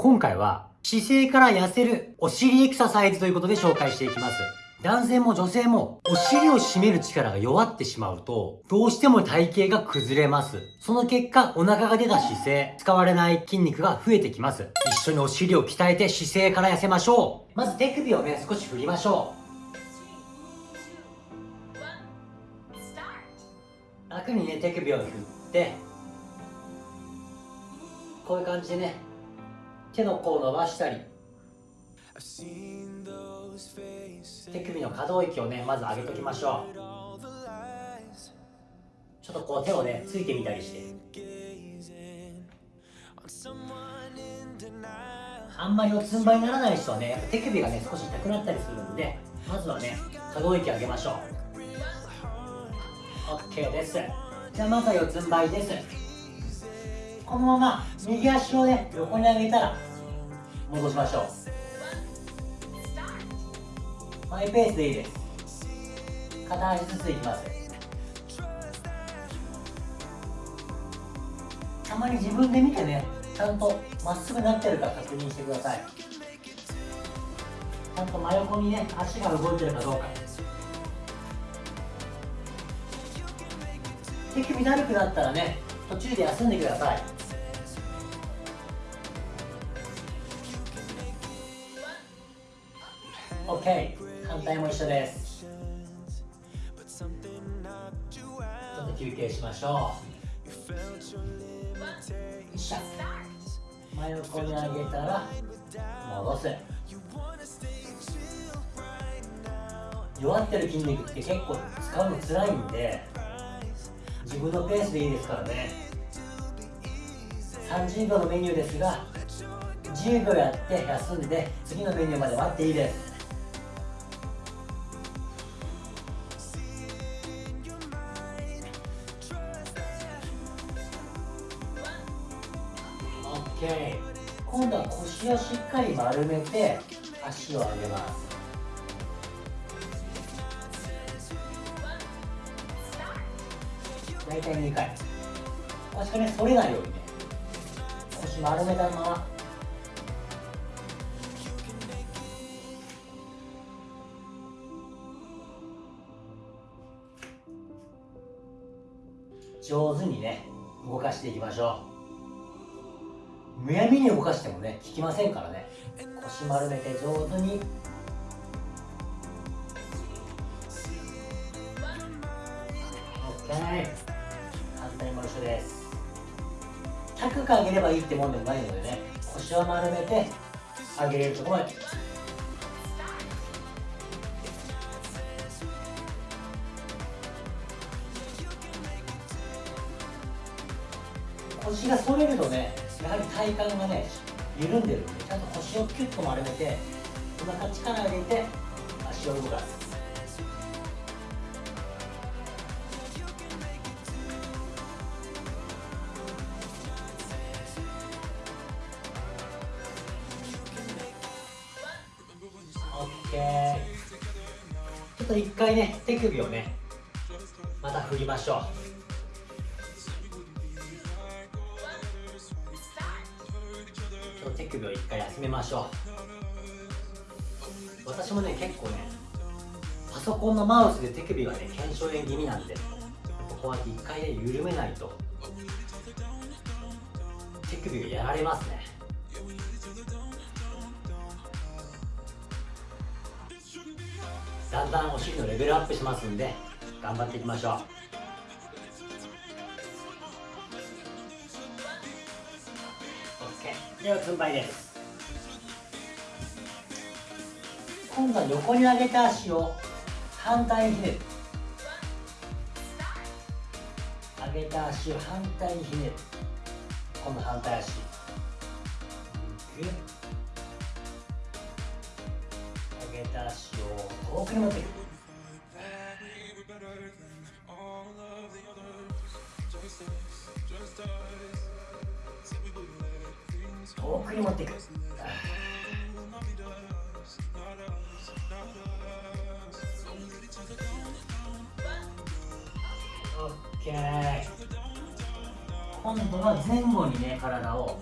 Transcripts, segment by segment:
今回は姿勢から痩せるお尻エクササイズということで紹介していきます。男性も女性もお尻を締める力が弱ってしまうと、どうしても体型が崩れます。その結果、お腹が出た姿勢、使われない筋肉が増えてきます。一緒にお尻を鍛えて姿勢から痩せましょう。まず手首をね、少し振りましょう。楽にね、手首を振って、こういう感じでね、手の甲を伸ばしたり、手首の可動域をねまず上げときましょう。ちょっとこう手をねついてみたりして。あんまり四つん這いにならない人はねやっぱ手首がね少し痛くなったりするんでまずはね可動域上げましょう。OK です。じゃあまずは四つん這いです。このまま右足をね横に上げたら戻しましょう。マイペースでいいです。片足ずついきます。たまに自分で見てねちゃんとまっすぐなってるか確認してください。ちゃんと真横にね足が動いてるかどうか。手首だるくなったらね途中で休んでください。OK 反対も一緒です。ちょっと休憩しましょう。しゃ。真横に上げたら戻す弱ってる筋肉って結構使うの辛いんで自分のペースでいいですからね。30秒のメニューですが10秒やって休んで次のメニューまで待っていいです。OK 今度は腰をしっかり丸めて足を上げます。大体2回。腰がね反れないようにね。腰丸めたまま。上手にね動かしていきましょう。むやみに動かしてもね効きませんからね。腰丸めて上手に。OK 反対も一緒です。高く上げればいいってもんでもないのでね腰を丸めて上げれるところまで。腰が反れるとねやはり体幹がね緩んでるんでちゃんと腰をキュッと丸めてお腹力を入れて足を動かす。オッケー。ちょっと一回ね手首をねまた振りましょう。首を一回休めましょう。私もね結構ねパソコンのマウスで手首がね腱鞘炎気味なんでこうやって一回ね緩めないと手首がやられますね。だんだんお尻のレベルアップしますんで頑張っていきましょう。ではつん這いです。今度は横に上げた足を反対にひねる。上げた足を反対にひねる。今度反対足。上げた足を遠くに持っていく。遠くに持っていく。オッケー。今度は前後にね体を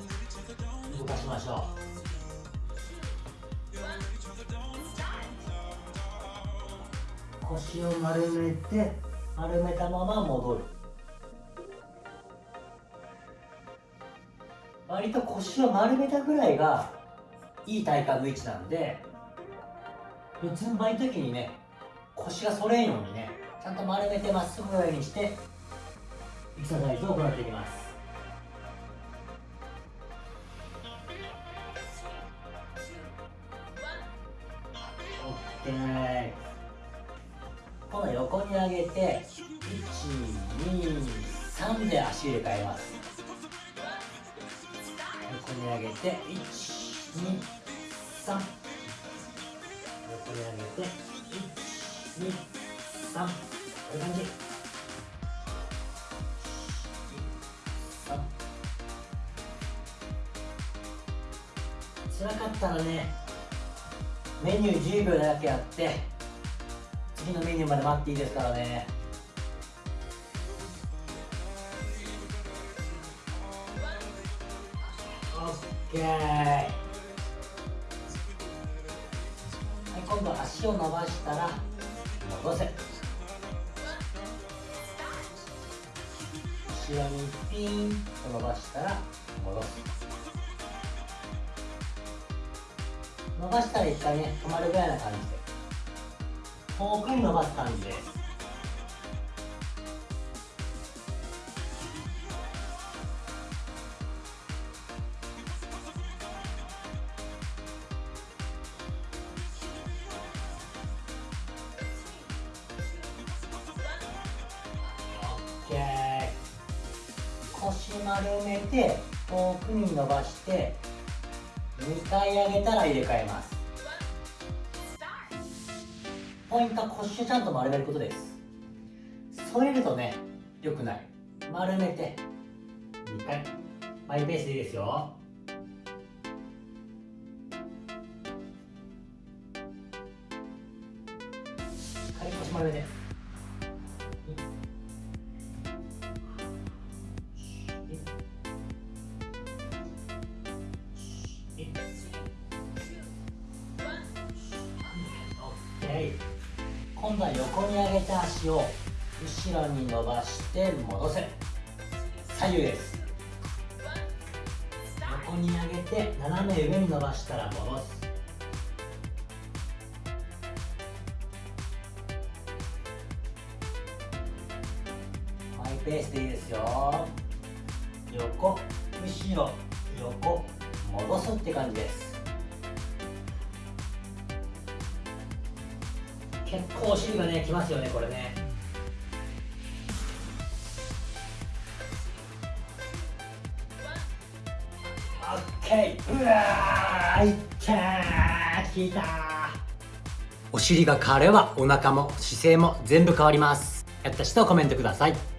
動かしましょう。腰を丸めて丸めたまま戻る。割と腰を丸めたぐらいがいい体幹の位置なんで四つん這いの時にね腰が反れんようにねちゃんと丸めてまっすぐぐらいにしてエクササイズを行っていきます。OK 今度横に上げて123で足入れ替えます。上げて123横に上げて123こういう感じ。辛かったらねメニュー10秒だけやって次のメニューまで待っていいですからね。オッケーはい今度足を伸ばしたら戻せ。後ろにピンと伸ばしたら戻す。伸ばしたら一回ね止まるぐらいな感じで。遠くに伸ばす感じで。す腰丸めて遠くに伸ばして2回上げたら入れ替えます。ポイントは腰をちゃんと丸めることです。添えるとね良くない。丸めて2回。マイペースでいいですよ。しっかり腰丸めて。今度は横に上げた足を後ろに伸ばして戻せ。左右です。横に上げて斜め上に伸ばしたら戻す。マイペースでいいですよ。横後ろ横戻すって感じです。結構お尻がねきますよねこれね。オッケー。うわーいったー効いたお尻が変わればお腹も姿勢も全部変わります。やった人はコメントください。